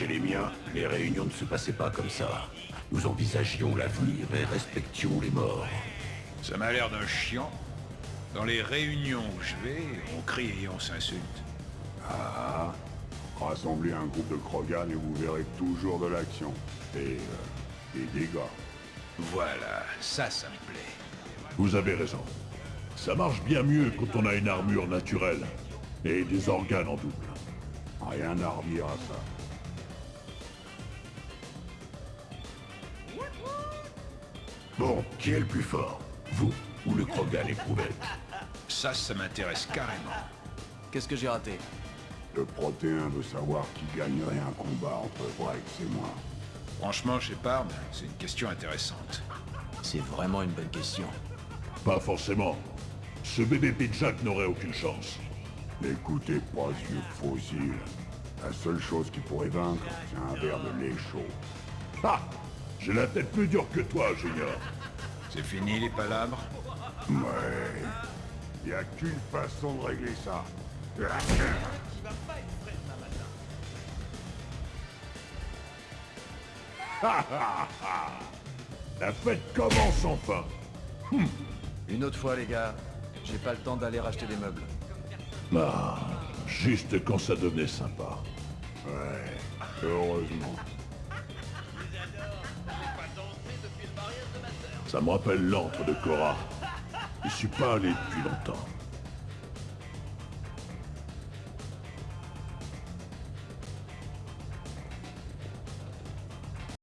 Chez les miens, les réunions ne se passaient pas comme ça. Nous envisagions l'avenir et respections les morts. Ça m'a l'air d'un chiant. Dans les réunions où je vais, on crie et on s'insulte. Ah, rassemblez un groupe de Krogan et vous verrez toujours de l'action. Et euh, des dégâts. Voilà, ça, ça me plaît. Vous avez raison. Ça marche bien mieux quand on a une armure naturelle. Et des organes en double. Rien à redire à ça. Bon, qui est le plus fort Vous ou le Krogan éprouvette Ça, ça m'intéresse carrément. Qu'est-ce que j'ai raté? Le protéin veut savoir qui gagnerait un combat entre Brex et moi. Franchement, Shepard, c'est une question intéressante. C'est vraiment une bonne question. Pas forcément. Ce bébé Jack n'aurait aucune chance. N'écoutez pas ce vieux fossile. La seule chose qui pourrait vaincre, c'est un verre de lait chaud. Ah J'ai la tête plus dure que toi, Junior. C'est fini les palabres Ouais. Y a qu'une façon de régler ça. La fête commence enfin Une autre fois, les gars. J'ai pas le temps d'aller racheter des meubles. Ah, juste quand ça devenait sympa. Ouais, Ça me rappelle l'antre de Cora. Je suis pas allé depuis longtemps.